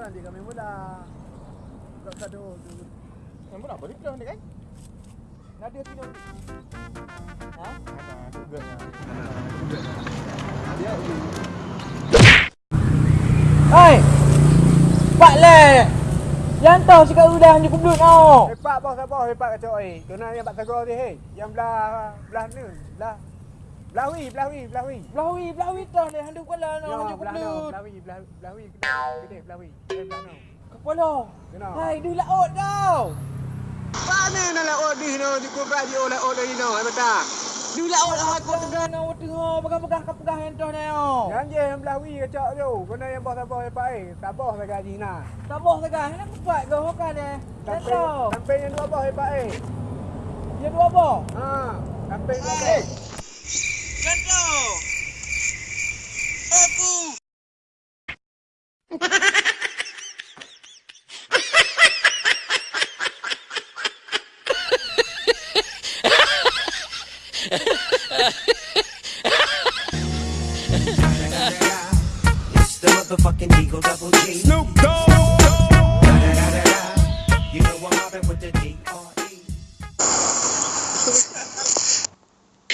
nanti kami mula. Tak kado tu. Yang pula boleh keluar ni kan? Nadi sini. Ha? Ada juga. Dia Hei! Pak le! Yang tahu cakap udah hanya kublut tau. Hepat bos apa hepat kacau eh. Kena yang pak tegur dia hei. Yang belah belah ni. Belah belah wi, belah wi, belah wi. Belawi, belawi tau le handu kepala no Ya, hanya belah no, kublut. belah wi, belah belah wi. Gede belah wi. Eh belah no. Kepala. Kena. Hai, du laut tau. Mana nak laut di no, cukup radio laut di no, ai betul. Du laut lah aku tengah no tengah pegang-pegang kapegah hentoh ni oh. Yang je yang belah wi kacau tu. Kena yang bos apa. Tak bos tak gaji nah. Tak boh tegah, nak kuat ke hokan. Tak Sampai yang dua bos hepat eh. Dia dua apa? Ha, sampai dua bos.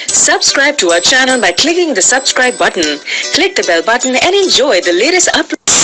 Subscribe to our channel by clicking the subscribe button. Click the bell button and enjoy the latest uploads.